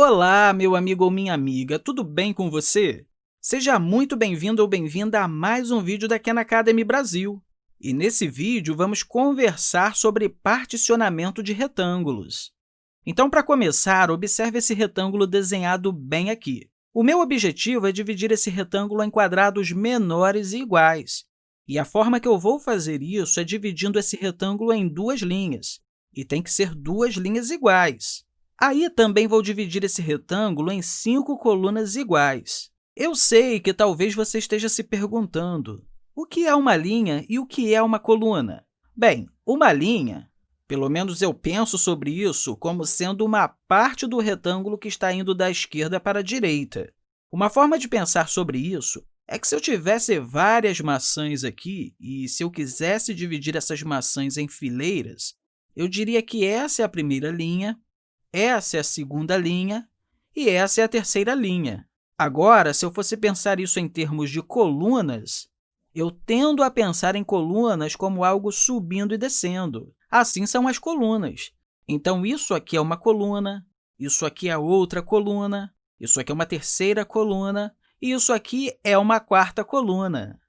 Olá, meu amigo ou minha amiga, tudo bem com você? Seja muito bem-vindo ou bem-vinda a mais um vídeo da Khan Academy Brasil. E nesse vídeo, vamos conversar sobre particionamento de retângulos. Então, para começar, observe esse retângulo desenhado bem aqui. O meu objetivo é dividir esse retângulo em quadrados menores e iguais. E a forma que eu vou fazer isso é dividindo esse retângulo em duas linhas, e tem que ser duas linhas iguais. Aí, também vou dividir esse retângulo em cinco colunas iguais. Eu sei que talvez você esteja se perguntando o que é uma linha e o que é uma coluna. Bem, uma linha, pelo menos eu penso sobre isso como sendo uma parte do retângulo que está indo da esquerda para a direita. Uma forma de pensar sobre isso é que se eu tivesse várias maçãs aqui e se eu quisesse dividir essas maçãs em fileiras, eu diria que essa é a primeira linha, essa é a segunda linha e essa é a terceira linha. Agora, se eu fosse pensar isso em termos de colunas, eu tendo a pensar em colunas como algo subindo e descendo. Assim são as colunas. Então, isso aqui é uma coluna, isso aqui é outra coluna, isso aqui é uma terceira coluna e isso aqui é uma quarta coluna.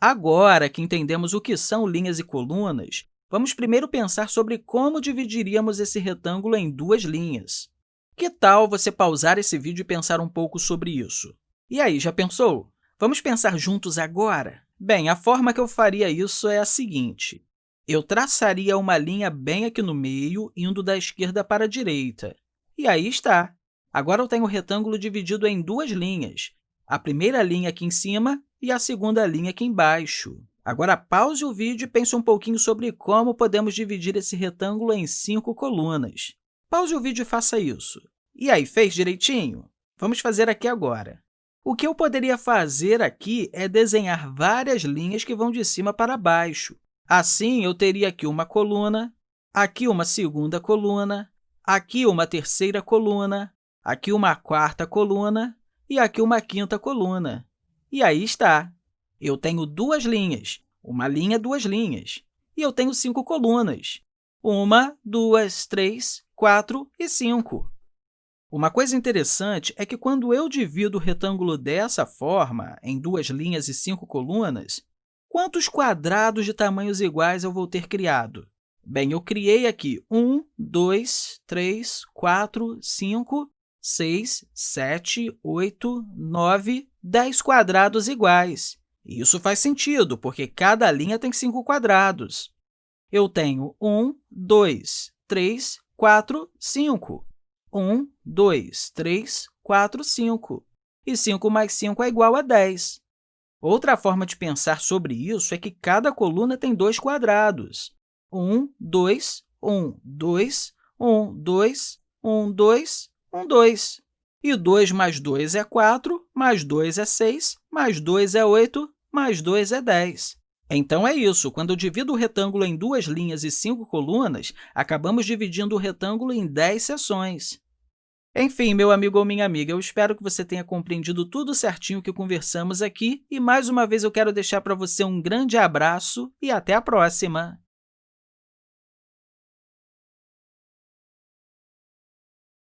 Agora que entendemos o que são linhas e colunas, Vamos primeiro pensar sobre como dividiríamos esse retângulo em duas linhas. Que tal você pausar esse vídeo e pensar um pouco sobre isso? E aí, já pensou? Vamos pensar juntos agora? Bem, a forma que eu faria isso é a seguinte. Eu traçaria uma linha bem aqui no meio, indo da esquerda para a direita. E aí está. Agora eu tenho o retângulo dividido em duas linhas, a primeira linha aqui em cima e a segunda linha aqui embaixo. Agora, pause o vídeo e pense um pouquinho sobre como podemos dividir esse retângulo em cinco colunas. Pause o vídeo e faça isso. E aí, fez direitinho? Vamos fazer aqui agora. O que eu poderia fazer aqui é desenhar várias linhas que vão de cima para baixo. Assim, eu teria aqui uma coluna, aqui uma segunda coluna, aqui uma terceira coluna, aqui uma quarta coluna e aqui uma quinta coluna. E aí está eu tenho duas linhas, uma linha, duas linhas, e eu tenho cinco colunas, uma, duas, três, quatro e cinco. Uma coisa interessante é que, quando eu divido o retângulo dessa forma, em duas linhas e cinco colunas, quantos quadrados de tamanhos iguais eu vou ter criado? Bem, eu criei aqui 1, 2, 3, 4, 5, 6, 7, 8, 9, 10 quadrados iguais. Isso faz sentido, porque cada linha tem cinco quadrados. Eu tenho 1, 2, 3, 4, 5. 1, 2, 3, 4, 5. E 5 mais 5 é igual a 10. Outra forma de pensar sobre isso é que cada coluna tem dois quadrados. 1, 2, 1, 2, 1, 2, 1, 2, 1, 2. E 2 mais 2 é 4, mais 2 é 6, mais 2 é 8, mais 2 é 10. Então, é isso. Quando eu divido o retângulo em duas linhas e cinco colunas, acabamos dividindo o retângulo em 10 seções. Enfim, meu amigo ou minha amiga, eu espero que você tenha compreendido tudo certinho que conversamos aqui e, mais uma vez, eu quero deixar para você um grande abraço e até a próxima!